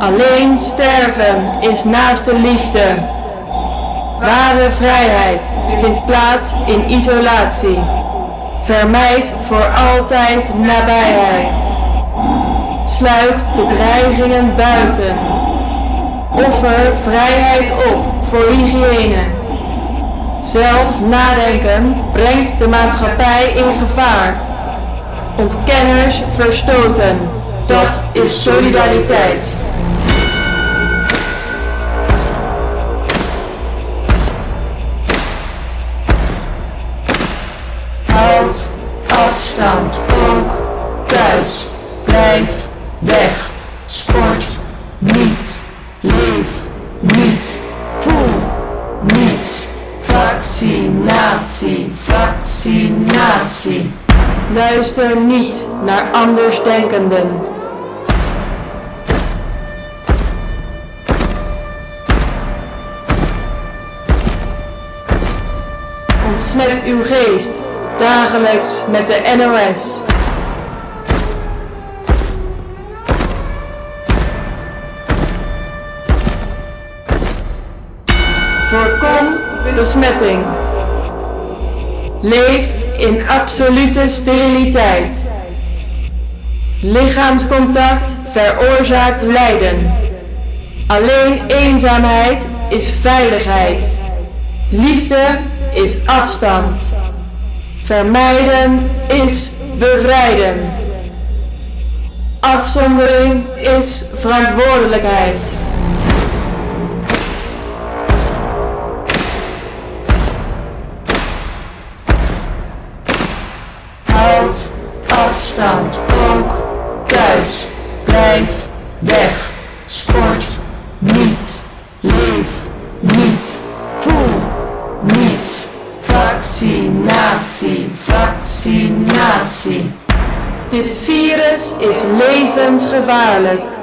Alleen sterven is naast de liefde. Ware vrijheid vindt plaats in isolatie. Vermijd voor altijd nabijheid. Sluit bedreigingen buiten. Offer vrijheid op voor hygiëne. Zelf nadenken brengt de maatschappij in gevaar. Ontkenners verstoten. Dat is solidariteit. Afstand ook thuis. Blijf weg. Sport niet. Leef niet. Voel niets. Vaccinatie, vaccinatie. Luister niet naar andersdenkenden. Ontsmet uw geest dagelijks met de NOS. Voorkom besmetting. Leef in absolute steriliteit. Lichaamscontact veroorzaakt lijden. Alleen eenzaamheid is veiligheid. Liefde is afstand. Vermijden is bevrijden. Afzondering is verantwoordelijkheid. Houd afstand ook thuis. Blijf weg. Sport niet. Leef niet. Voel niets. Vaccinatie, vaccinatie. Dit virus is levensgevaarlijk.